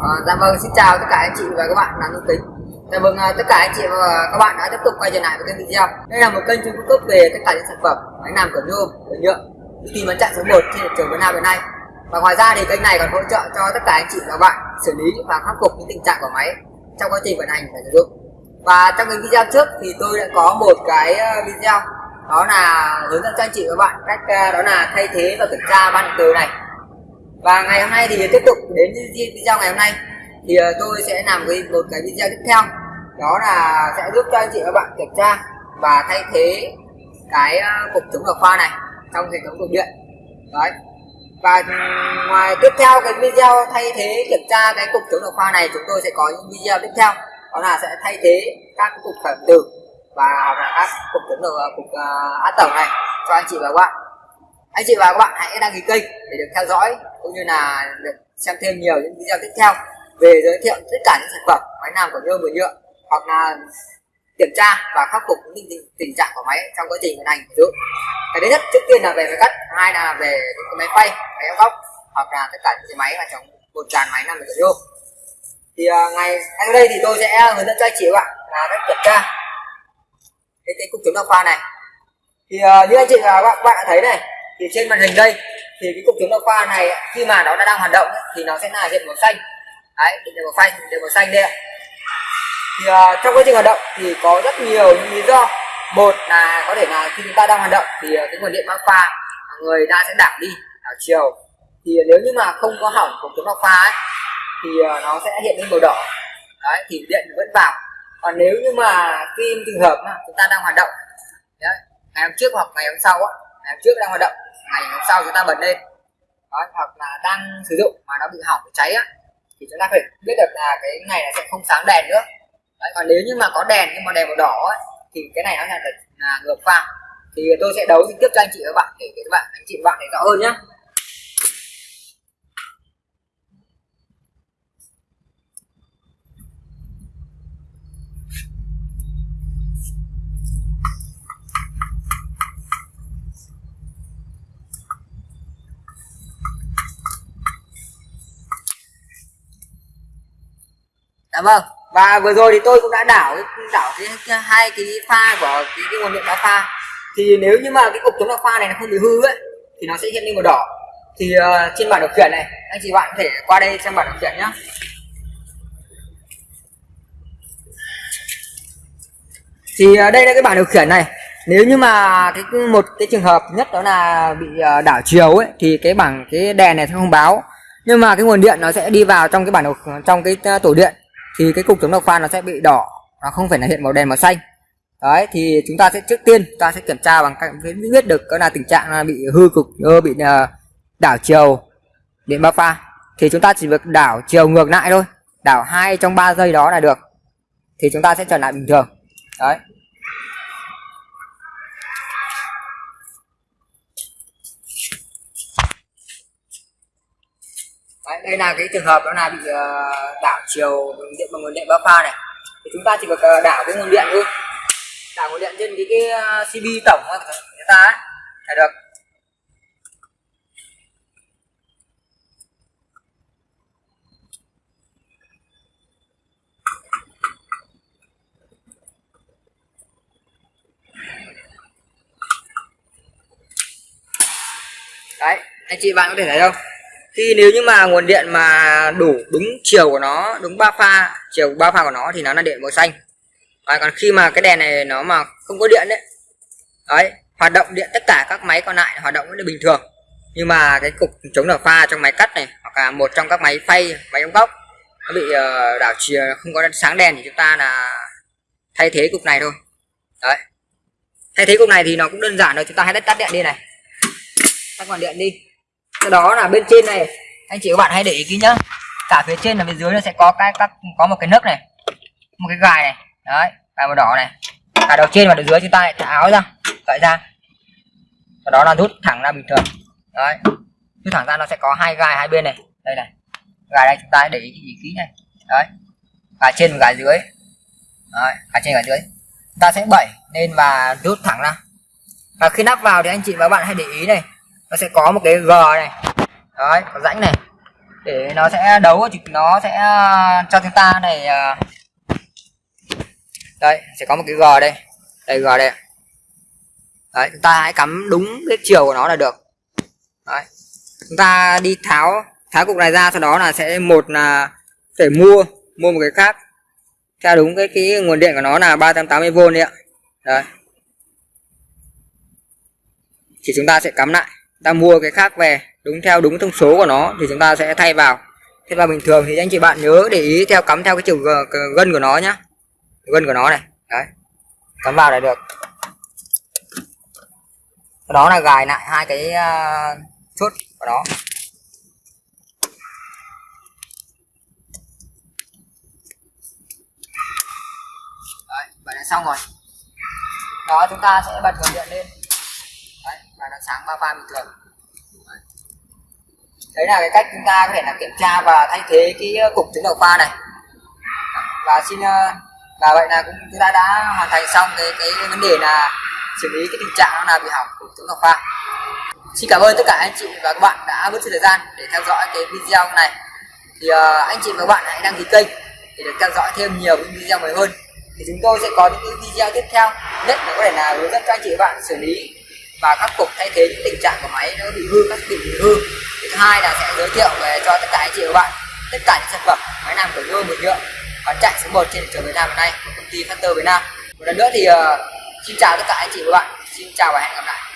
À, dạ vâng, xin chào tất cả anh chị và các bạn làm thông tính. Dạ vâng, ờ, tất cả anh chị và các bạn đã tiếp tục quay trở lại với kênh video. Đây là một kênh chuyên cung cấp về tất cả những sản phẩm máy làm cửa nhôm, cửa nhựa, tìm bán chạy số 1 trên thị trường Việt Nam hiện nay. Và ngoài ra thì kênh này còn hỗ trợ cho tất cả anh chị và các bạn xử lý và khắc phục những tình trạng của máy trong quá trình vận hành và sử dụng. Và trong những video trước thì tôi đã có một cái ờ, video đó là hướng dẫn cho anh chị và các bạn cách đó là thay thế và kiểm tra van từ này và ngày hôm nay thì tiếp tục đến video ngày hôm nay. Thì ờ, tôi sẽ làm cái một cái video tiếp theo. Đó là sẽ giúp cho anh chị và bạn kiểm tra và thay thế cái ờ, cục chống độc khoa này trong hệ thống cột điện. Đấy. Và ừ, ngoài tiếp theo cái video thay thế kiểm tra cái cục chống độc khoa này chúng tôi sẽ có những video tiếp theo. Đó là sẽ thay thế các cục khởi từ và hoặc là các cục chống độc ờ, cục uh, át tổng này cho anh chị và các bạn. Anh chị và các bạn hãy đăng ký kênh để được theo dõi cũng như là được xem thêm nhiều những video tiếp theo về giới thiệu tất cả những sản phẩm máy làm của nhôm và nhựa hoặc là kiểm tra và khắc phục những tình, tình trạng của máy trong quá trình vận hành sử dụng. Cái thứ nhất trước tiên là về máy cắt hai là về những máy quay máy ép góc hoặc là tất cả những cái máy mà trong một dàn máy làm của nhôm. Thì uh, ngày ngay đây thì tôi sẽ hướng dẫn cho anh chị các bạn là cách kiểm tra cái, cái cục chống đa khoa này. Thì uh, như anh chị và các bạn đã thấy này thì trên màn hình đây thì cái cục chống đa khoa này khi mà nó đã đang hoạt động thì nó sẽ là hiện màu xanh. Đấy hiện màu xanh hiện màu xanh đây ạ. Thì uh, trong quá trình hoạt động thì có rất nhiều những lý do. Một là có thể là khi chúng ta đang hoạt động thì ờ, cái nguồn điện bão pha người ta sẽ đảo đi đảo chiều. Thì nếu như mà không có hỏng cục chống đa khoa ấy, thì ờ, nó sẽ hiện lên màu đỏ. Đấy thì điện vẫn vào. Còn nếu như mà khi trường hợp mà chúng ta đang hoạt động đấy, ngày hôm trước hoặc ngày hôm sau á ngày hôm trước đang hoạt động ngày hôm sau chúng ta bật lên. Đó, hoặc là đang sử dụng mà nó bị hỏng bị cháy á thì chúng ta phải biết được là cái ngày này sẽ không sáng đèn nữa. Đấy, còn nếu như mà có đèn nhưng mà đèn màu đỏ ấy, thì cái này nó là, là ngược pha thì tôi sẽ đấu trực tiếp cho anh chị và các bạn để các bạn anh chị và bạn để rõ hơn nhé Dạ vâng. Và vừa rồi thì tôi cũng đã đảo đảo cái hai cái pha của cái, cái nguồn điện đá pha. Thì nếu như mà cái cục chống đá pha này nó không bị hư ấy thì nó sẽ hiện lên màu đỏ. Thì uh, trên bảng điều khiển này anh chị bạn có thể qua đây xem bảng điều khiển nhé thì uh, đây là cái bảng điều khiển này. Nếu như mà cái một cái trường hợp nhất đó là bị uh, đảo chiều ấy thì cái bảng cái đèn này sẽ không báo. Nhưng mà cái nguồn điện nó sẽ đi vào trong cái bảng trong cái tổ điện thì cái cục chống độc khoan nó sẽ bị đỏ, nó không phải là hiện màu đen, màu xanh. Đấy, thì chúng ta sẽ, trước tiên ta sẽ kiểm tra bằng cách biết được có là tình trạng là bị hư cục ờ, bị ờ, đảo chiều điện ba pha. Thì chúng ta chỉ việc đảo chiều ngược lại thôi, đảo hai trong 3 giây đó là được. Thì chúng ta sẽ trở lại bình thường. Đấy. Đây là cái trường hợp đó là bị ờ, đảo chiều điện bằng nguồn điện ba pha này. Thì chúng ta chỉ cần ờ, đảo cái nguồn điện thôi. Đảo nguồn điện trên cái, cái ờ, CB tổng của người ta ấy. Là được. Đấy anh chị bạn có thể thấy không? Khi nếu như mà nguồn điện mà đủ đúng chiều của nó đúng ba pha chiều ba pha của nó thì nó là điện màu xanh. Và còn khi mà cái đèn này nó mà không có điện đấy đấy hoạt động điện tất cả các máy còn lại hoạt động vẫn bình thường. Nhưng mà cái cục chống đảo pha trong máy cắt này hoặc là một trong các máy phay máy ống góc nó bị uh, đảo chiều không có sáng đèn thì chúng ta là thay thế cục này thôi. Đấy. Thay thế cục này thì nó cũng đơn giản thôi chúng ta hãy tắt điện đi này. Tắt nguồn điện đi sau đó là bên trên này. Anh chị các bạn hãy để ý kỹ nhá. Cả phía trên và phía dưới nó sẽ có cái các có một cái nấc này một cái gài này. Đấy gài màu đỏ này. Cả đầu trên và đầu dưới chúng ta thả áo ra cởi ra. Sau đó là rút thẳng ra bình thường. Đấy rút thẳng ra nó sẽ có hai gai hai bên này. Đây này gài đây chúng ta hãy để ý, ý kỹ này. Đấy gài trên và gài dưới. Đấy gài trên gài dưới. Chúng ta sẽ bẩy lên và rút thẳng ra. Và khi nắp vào thì anh chị và các bạn hãy để ý này nó sẽ có một cái g này. Đấy có rãnh này. Để nó sẽ đấu thì nó sẽ ờ, cho chúng ta này ờ, đây, sẽ có một cái g đây. Đây, g đây đấy, chúng ta hãy cắm đúng cái chiều của nó là được. Đấy. Chúng ta đi tháo tháo cục này ra, sau đó là sẽ một là phải mua mua một cái khác. Theo đúng cái cái nguồn điện của nó là 380V đấy ạ. Đấy. Thì chúng ta sẽ cắm lại ta mua cái khác về đúng theo đúng thông số của nó thì chúng ta sẽ thay vào. Thế vào bình thường thì anh chị bạn nhớ để ý theo cắm theo cái chiều gân của nó nhá. Gân của nó này đấy cắm vào là được. Đó là gài lại hai cái uh, chốt của nó. Đấy vậy là xong rồi. Đó chúng ta sẽ bật nguồn điện lên và nó sáng ba pha bình thường. Đấy là cái cách chúng ta có thể là kiểm tra và thay thế cái ờ, cục chống đầu pha này. Và xin ờ, và vậy là cũng chúng ta đã hoàn thành xong cái cái vấn đề là xử lý cái tình trạng là bị hỏng của chống đầu pha xin cảm ơn tất cả anh chị và các bạn đã mất thời gian để theo dõi cái video này. Thì uh, anh chị và các bạn hãy đăng ký kênh để được theo dõi thêm nhiều những video mới hơn. Thì chúng tôi sẽ có những video tiếp theo. Nhất là có thể là hướng dẫn cho anh chị và bạn xử lý và khắc phục thay thế những tình trạng của máy nó bị hư các thiết bị hư. Thứ hai là sẽ giới thiệu về cho tất cả anh chị và bạn tất cả những sản phẩm máy làm của nhôm một nhựa bán chạy số 1 trên thị trường Việt Nam hiện nay của công ty Factor Việt Nam. Một lần nữa thì uh, xin chào tất cả anh chị và bạn. Xin chào và hẹn gặp lại.